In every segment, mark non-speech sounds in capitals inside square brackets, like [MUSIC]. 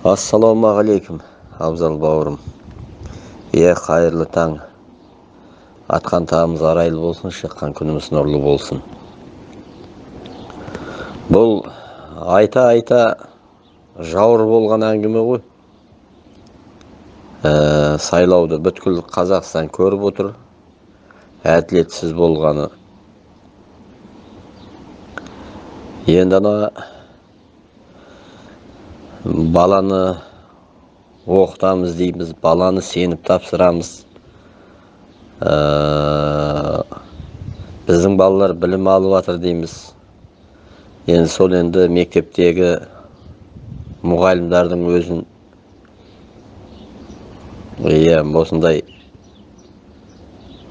ассалаумағалейкум абзал бауырым. Иә қайырлы таң. Атқан тағымыз арайлы болсын шыққан күніміз нұрлы болсын. Бұл айта айта жауыр болған әңгіме ғой. Ә, сайлауды бүткіл қазақстан көріп отыр. Әділетсіз болғаны. Енді ана баланы оқытамыз дейміз баланы сеніп тапсырамыз. Ә, біздің балалар білім алып жатыр дейміз. Енді сол енді мектептегі мұғалімдердің өзін иә осындай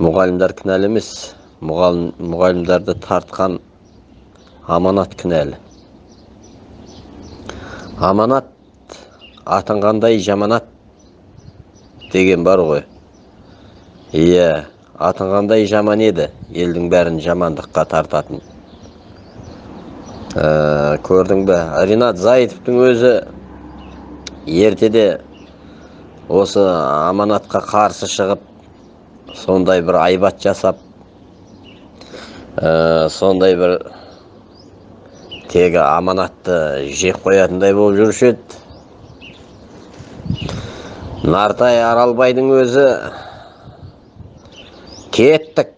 мұғалімдер кінәлі емес. Мұғалімдерді тартқан аманат кінәлі. Аманат. Атынғандай жаманат? Деген бар ғой. Иә атынғандай жаман еді? Елдің бәрін жамандыққа тартатын. Ә, көрдің бе? Ринат заитовтың өзі ертеде осы аманатқа қарсы шығып сондай бір айбат жасап ә, сондай бір тегі аманатты жеп қоятындай болып жүруші еді. Нартай аралбайдың өзі кеттік.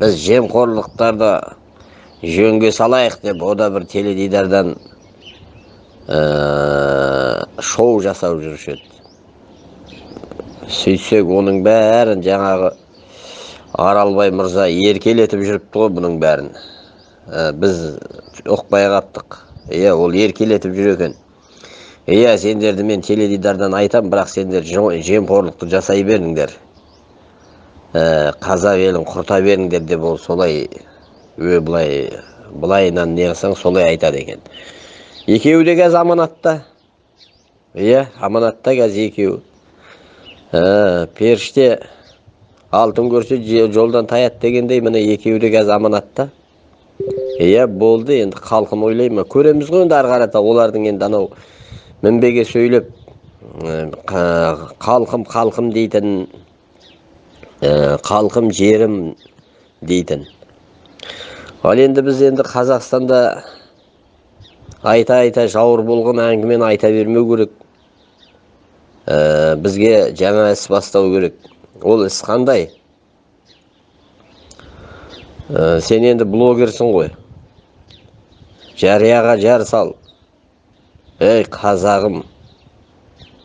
Біз жемқорлықтарды жөнге салайық деп о да бір теледидардан ә, шоу жасап жүруші еді. Сөйтсек оның бәрін жаңағы аралбай мырза еркелетіп жүріпті ғой бұның бәрін. Біз ұқпай қаптық иә ол еркелетіп жүр екен. Иә сендерді мен теледидардан айтам бірақ сендер жемқорлықты жасай беріңдер. Ә, қазақ елін құрта беріңдер деп ол солай ө былай былайынан не қылсаң солай айтады екен. Екеуі де қазір аманатта. Иә аманатта қазір екеуі. Ә, періште алтын көрсе жолдан таят дегендей міне екеуі де қазір аманатта. Иә болды енді халқым ойлай ма көреміз ғой енді ары қарата олардың енді анау мінбеге сөйлеп халқым халқым дейтін халқым жерім дейтін. Ал енді біз енді қазақстанда айта айта жауыр болған әңгімені айта бермеу керек. Ә, бізге жаңа іс бастау керек. Ол іс қандай? Ә, сен енді блогерсің ғой. Жарияға жар сал. Ей қазағым.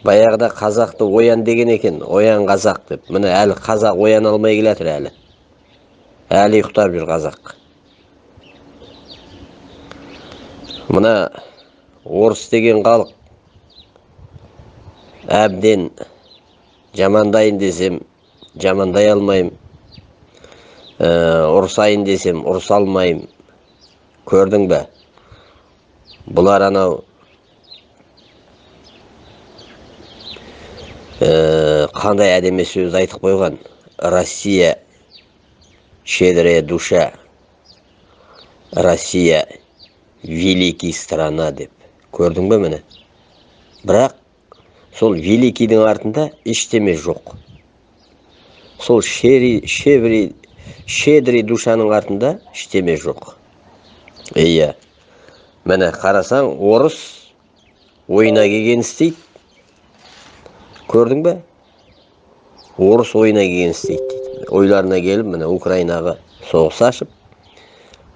Баяғыда қазақты оян деген екен оян қазақ деп. Міне әлі қазақ ояна алмай келе жатыр әлі. Әлі ұйықтап жүр қазақ. Мына орыс деген халық. Әбден жамандайын десем жамандай алмаймын ұрсайын десем ұрса алмаймын көрдің бе? Бұлар анау. Ә, қандай әдемі сөз айтып қойған. Россия щедрая душа. Россия великий страна деп. Көрдің бе міне? Бірақ сол великийдің артында ештеме жоқ. Сол шери, шеври, щедрый душаның артында ештеме жоқ. Иә міне қарасаң орыс ойына келген істейді. Көрдің бе? Орыс ойына келген істейді дейді. Ойларына келіп міне украинаға соғыс ашып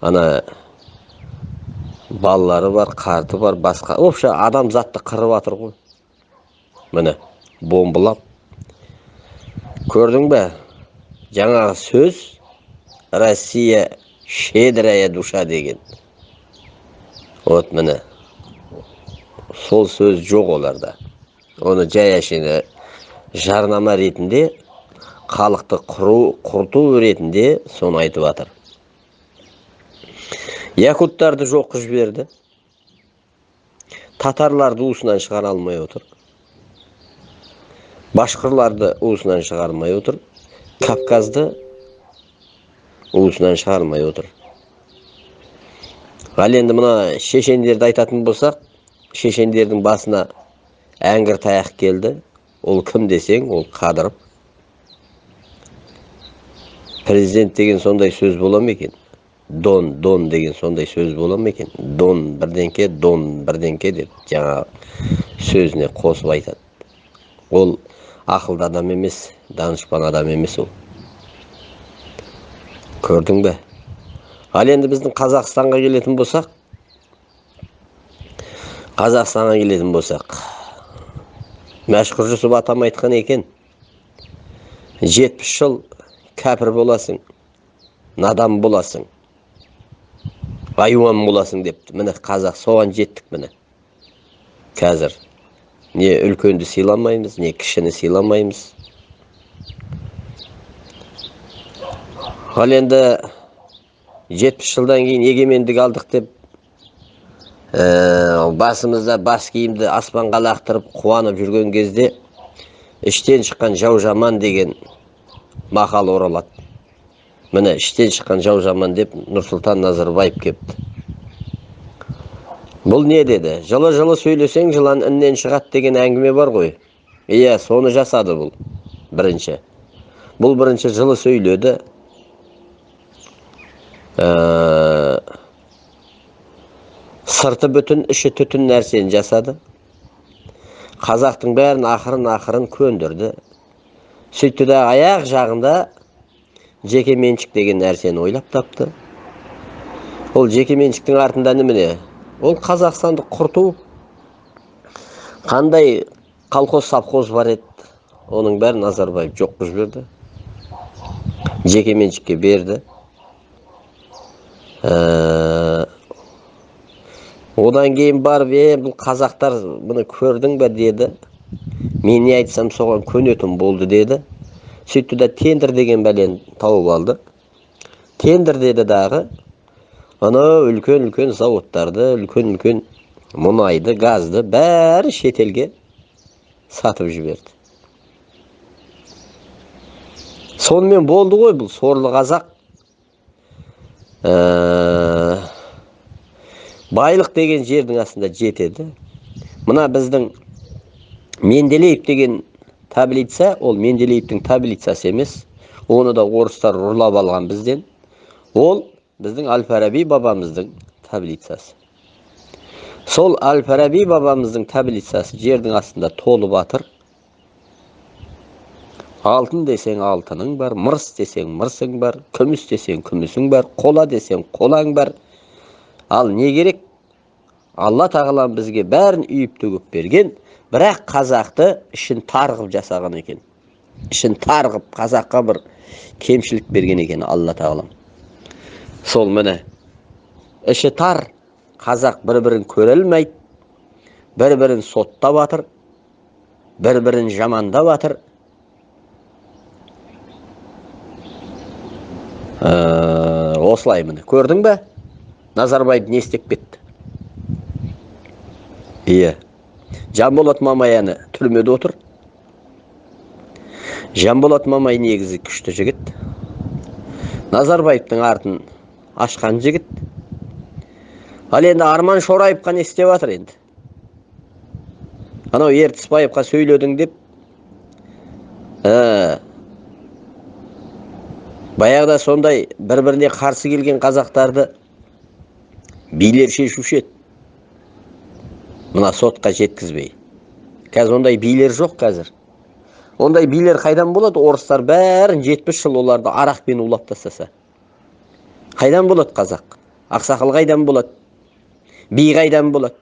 ана балалары бар қарты бар басқа вообще адамзатты қырып жатыр ғой. Міне бомбылап. Көрдің бе? Жаңағы сөз россия щедрая душа деген вот міне сол сөз жоқ оларда оны жай әшейін жарнама ретінде халықты құру құрту ретінде соны айтып жатыр якуттарды жоқ қылып жіберді татарларды уысынан шығара алмай отыр башқұрларды уысынан шығармай отыр кавказды уысынан шығармай отыр. Ал енді мына шешендерді айтатын болсақ шешендердің басына әңгір таяқ келді. Ол кім десең ол қадыров. Президент деген сондай сөз бола ма екен? Дон дон деген сондай сөз бола ма екен? Дон бірдеңке дон бірдеңке деп жаңа сөзіне қосып айтады. Ол ақылды адам емес данышпан адам емес ол. Көрдің бе? Ал енді біздің қазақстанға келетін болсақ қазақстанға келетін болсақ мәшһүр жүсіп атам айтқан екен жетпіс жыл кәпір боласың надан боласың айуан боласың депті. Міне қазақ соған жеттік міне. Қазір не үлкенді сыйламаймыз не кішіні сыйламаймыз. Ал енді жетпіс жылдан кейін егемендік алдық деп ә, басымызда бас киімді аспанға лақтырып қуанып жүрген кезде іштен шыққан жау жаман деген мақал оралады міне іштен шыққан жау жаман деп нұрсұлтан назарбаев кепті бұл не деді жылы жылы сөйлесең жылан іннен шығады деген әңгіме бар ғой иә соны жасады бұл бірінші бұл бірінші жылы сөйледі сырты бүтін іші түтін нәрсені жасады қазақтың бәрін ақырын ақырын көндірді сөйтті да аяқ жағында жеке меншік деген нәрсені ойлап тапты ол жеке меншіктің артында немене ол қазақстанды құрту қандай колхоз совхоз бар еді оның бәрін назарбаев жоқ қылып жіберді жеке меншікке берді одан кейін барып е бұл қазақтар бұны көрдің бе? деді. Мен не айтсам соған көнетін болды деді. Сөйтті да тендер деген бәлені тауып алды. Тендер деді дағы. Анау үлкен үлкен зауыттарды үлкен үлкен мұнайды газды бәрі шетелге сатып жіберді сонымен болды ғой бұл сорлы қазақ. Ә, байлық деген жердің астында жетеді. Мына біздің менделеев деген таблица ол менделеевтің таблицасы емес. Оны да орыстар ұрлап алған бізден. Ол біздің әл фараби бабамыздың таблицасы. Сол әл фараби бабамыздың таблицасы жердің астында толып жатыр алтын десең алтының бар мырс десең мырсың бар күміс десең күмісің бар қола десең қолаң бар ал не керек алла тағалам бізге бәрін үйіп төгіп берген бірақ қазақты ішін тар қылып жасаған екен ішін тар қылып қазаққа бір кемшілік берген екен алла тағалам сол міне іші тар қазақ бір бірін көре алмайды бір бірін соттап жатыр бір бірін жамандап жатыр ә, осылай міне көрдің бе? Назарбаев не істеп кетті? Иә жанболат мамай түрмеде отыр. Жанболат мамай негізі күшті жігіт. Назарбаевтың артын ашқан жігіт. Ал енді арман шораевқа не істеп жатыр енді? Анау ертісбаевқа сөйледің деп баяғыда сондай бір біріне қарсы келген қазақтарды билер шешуші еді. Мына сотқа жеткізбей. Қазір ондай билер жоқ қазір. Ондай билер қайдан болады? Орыстар бәрін жетпіс жыл оларды арақпен улап тастаса. Қайдан болады қазақ? Ақсақал қайдан болады? Би қайдан болады?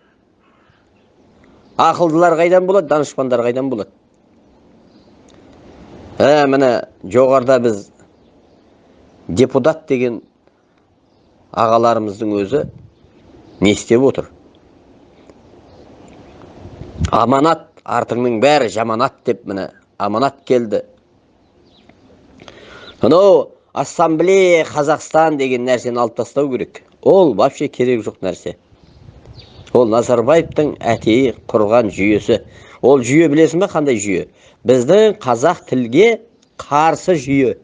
Ақылдылар қайдан болады? Данышпандар қайдан болады? Ә міне жоғарыда біз депутат деген ағаларымыздың өзі не істеп отыр? Аманат артыңның бәрі жаманат деп міне аманат келді. Анау ассамблея қазақстан деген нәрсені алып тастау керек. Ол вообще керек жоқ нәрсе. Ол назарбаевтың әтейі құрған жүйесі. Ол жүйе білесің бе қандай жүйе? Біздің қазақ тілге қарсы жүйе.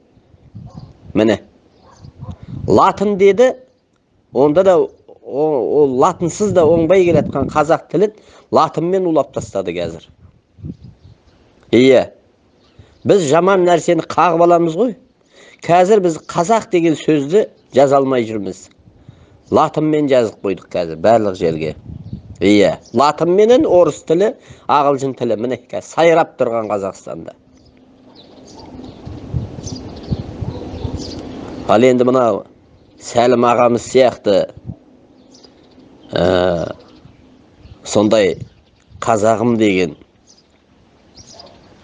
Міне. Латын деді. Онда да ол латынсыз да оңбай келе жатқан қазақ тілін латынмен улап тастады қазір. Иә біз жаман нәрсені қағып аламыз ғой. Қазір біз қазақ деген сөзді жаза алмай жүрміз. Латынмен жазып қойдық қазір барлық жерге. Иә латын менен орыс тілі ағылшын тілі. Міне қазір сайрап тұрған қазақстанда. Ал енді мынау сәлім ағамыз сияқты ә, сондай қазағым деген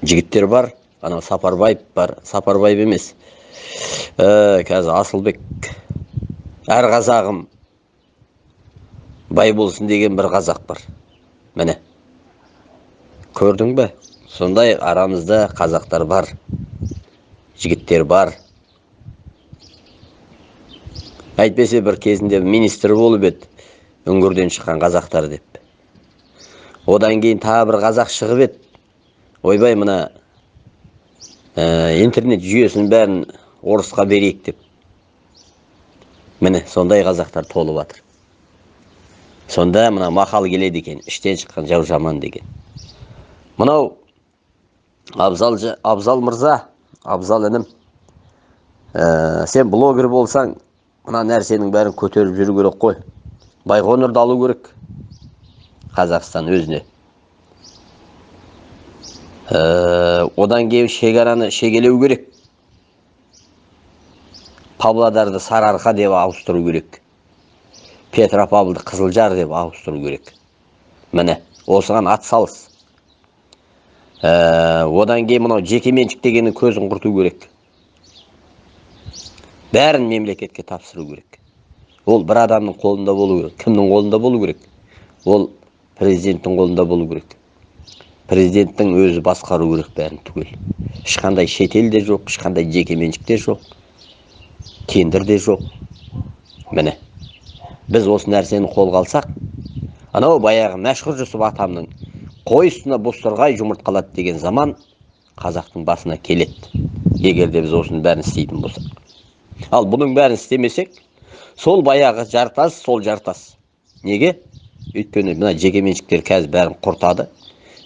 жігіттер бар. Анау сапарбаев бар. Сапарбаев емес. Ә, қазір асылбек әр қазағым бай болсын деген бір қазақ бар. Міне. Көрдің бе? Сондай арамызда қазақтар бар жігіттер бар. Әйтпесе бір кезінде министр болып еді үңгірден шыққан қазақтар деп. Одан кейін тағы бір қазақ шығып еді. Ойбай мына ә, интернет жүйесінің бәрін орысқа берейік деп. Міне сондай қазақтар толып жатыр сонда мына мақал келеді екен іштен шыққан жау жаман деген. Мынау абзал, абзал мырза абзал інім. Ә, сен блогер болсаң мына нәрсенің бәрін көтеріп жүру керек қой. Байқоңырды алу керек. Қазақстан өзіне. Ә, одан кейін шекараны шегелеу керек. Павлодарды сарыарқа деп ауыстыру керек. Петропавлды қызылжар деп ауыстыру керек. Міне осыған атсалыс ә, одан кейін мынау жекеменшік дегеннің көзін құрту керек. Бәрін мемлекетке тапсыру керек. Ол бір адамның қолында болу керек. Кімнің қолында болу керек? Ол президенттің қолында болу керек. Президенттің өзі басқару керек бәрін түгел. Ешқандай шетел де жоқ ешқандай жекеменшік те жоқ тендер де жоқ. Міне біз осы нәрсені қолға алсақ анау баяғы мәшһүр жүсіп атамның қой үстіне бозторғай жұмыртқалады деген заман қазақтың басына келеді. Егер де біз осының бәрін істейтін болсақ. Ал бұның бәрін істемесек сол баяғы жартас сол жартас. Неге? Өйткені мына жекеменшіктер қазір бәрін құртады.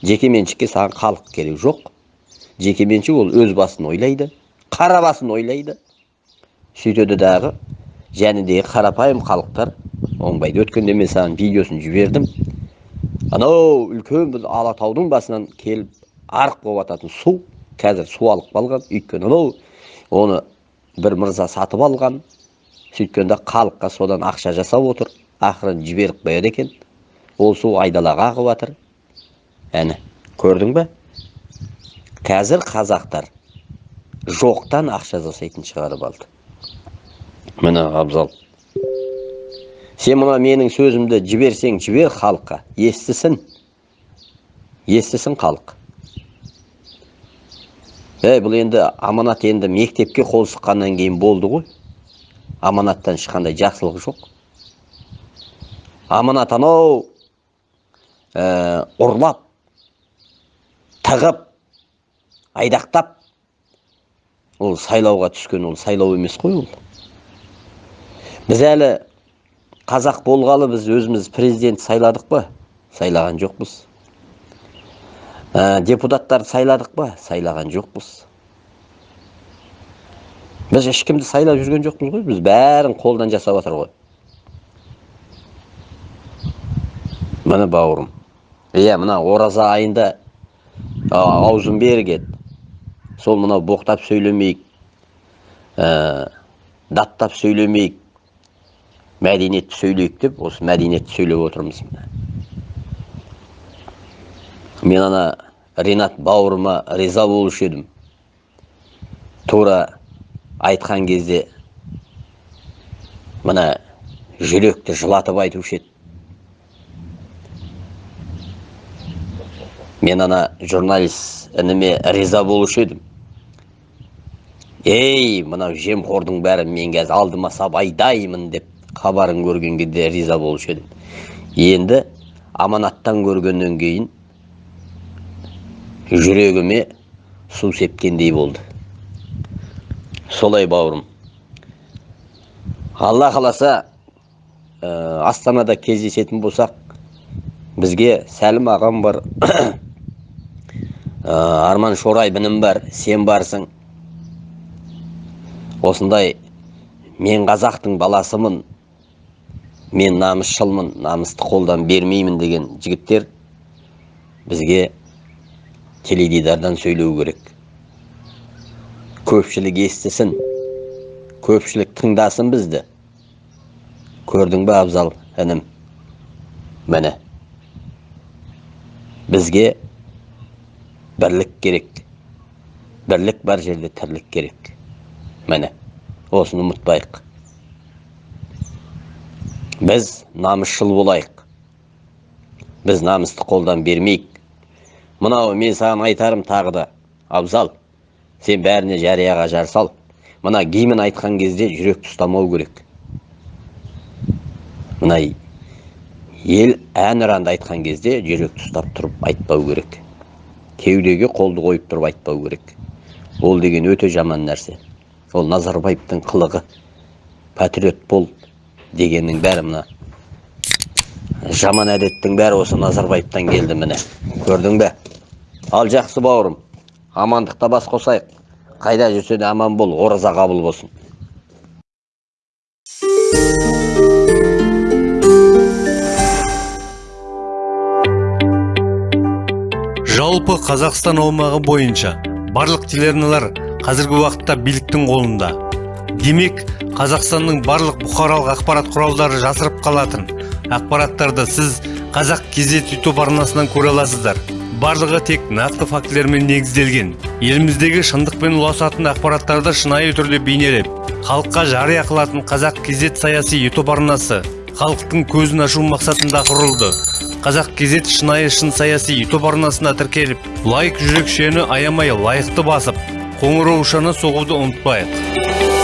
Жекеменшікке саған халық керек жоқ. Жекеменшік ол өз басын ойлайды қара басын ойлайды. Сөйтеді дағы жәнідегі қарапайым халықтар оңбайды. Өткенде мен саған видеосын жібердім. Анау үлкен бір алатаудың басынан келіп арық болып жататын су қазір су алып қалған. Өйткені анау оны бір мырза сатып алған сөйткенде халыққа содан ақша жасап отыр ақырын жіберіп қояды екен ол су айдалаға ағып жатыр әне көрдің бе қазір қазақтар жоқтан ақша жасайтын шығарып алды міне абзал сен мына менің сөзімді жіберсең жібер халыққа естісін естісін халық ей бұл енді аманат енді мектепке қол сұққаннан кейін болды ғой. Аманаттан ешқандай жақсылық жоқ. Аманат анау ә, ұрлап тығып айдақтап ол сайлауға түскен ол сайлау емес қой ол. Біз әлі қазақ болғалы біз өзіміз президент сайладық па? Сайлаған жоқпыз. Ә, депутаттарды сайладық па? Сайлаған жоқпыз. Біз ешкімді сайлап жүрген жоқпыз ғой. Біз бәрін қолдан жасап жатыр ғой. Міне бауырым. Иә мына ораза айында аузын берген сол мынау боқтап сөйлемейік. Ә, даттап сөйлемейік. Мәдениетті сөйлейік деп осы мәдениетті сөйлеп отырмыз мен ана ринат бауырыма риза болушы едім. Тура айтқан кезде мына жүректі жылатып айтушы еді. Мен ана журналист ініме риза болушы едім. Ей мынау жемқордың бәрі мен қазір алдыма салып айдаймын деп хабарын көрген кезде риза болушы едім. Енді аманаттан көргеннен кейін жүрегіме су сепкендей болды. Солай бауырым. Алла қаласа ә, астанада кездесетін болсақ бізге сәлім ағам бар. [COUGHS] Ә, арман шорайбінім бар сен барсың. Осындай мен қазақтың баласымын мен намысшылмын намысты қолдан бермеймін деген жігіттер бізге теледидардан сөйлеу керек. Көпшілік естісін көпшілік тыңдасын бізді көрдің бе абзал інім міне бізге бірлік керек бірлік бар жерде тірлік керек міне осыны ұмытпайық біз намысшыл болайық біз намысты қолдан бермейік мынау мен саған айтарым тағы да. Абзал сен бәріне жарияға жар сал. Мына гимн айтқан кезде жүректі ұстамау керек. Мына ел әнұранды айтқан кезде жүректі ұстап тұрып айтпау керек. Кеудеге қолды қойып тұрып айтпау керек. Ол деген өте жаман нәрсе. Ол назарбаевтың қылығы. Патриот бол дегеннің бәрі мына. Жаман әдеттің бәрі осы назарбаевтан келді міне. Көрдің бе? Ал жақсы бауырым амандықта бас қосайық. Қайда жүрсе де аман бол ораза қабыл болсын. Жалпы қазақстан аумағы бойынша барлық телеарналар қазіргі уақытта биліктің қолында. Демек қазақстанның барлық бұқаралық ақпарат құралдары жасырып қалатын. Ақпараттарды сіз қазақ кезет ютуб арнасынан көре аласыздар. Барлығы тек нақты фактілермен негізделген. Еліміздегі шындықпен ұласатын ақпараттарды шынайы түрде бейнелеп халыққа жария қылатын қазақ кезет саяси ютуб арнасы халықтың көзін ашу мақсатында құрылды. Қазақ кезет шынайы шын саяси ютуб арнасына тіркеліп лайк жүрекшені аямай лайықты басып қоңыраушаны соғуды ұмытпайық.